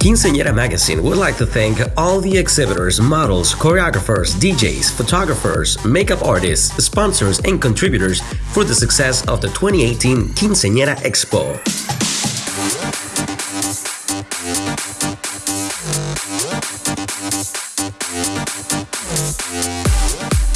Quinceañera Magazine would like to thank all the exhibitors, models, choreographers, DJs, photographers, makeup artists, sponsors, and contributors for the success of the 2018 Quinceañera Expo. We'll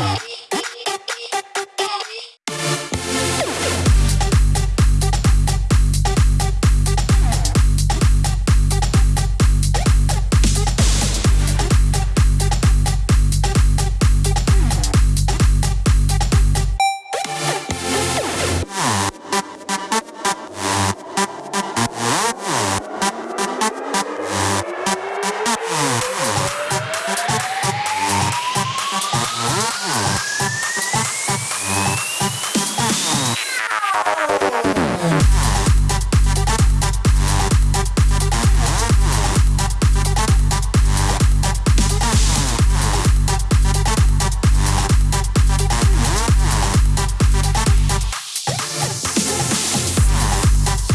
Yeah.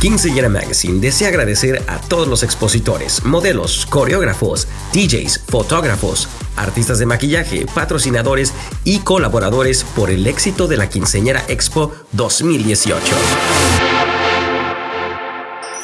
Quinceañera Magazine desea agradecer a todos los expositores, modelos, coreógrafos, DJs, fotógrafos, artistas de maquillaje, patrocinadores y colaboradores por el éxito de la Quinceañera Expo 2018.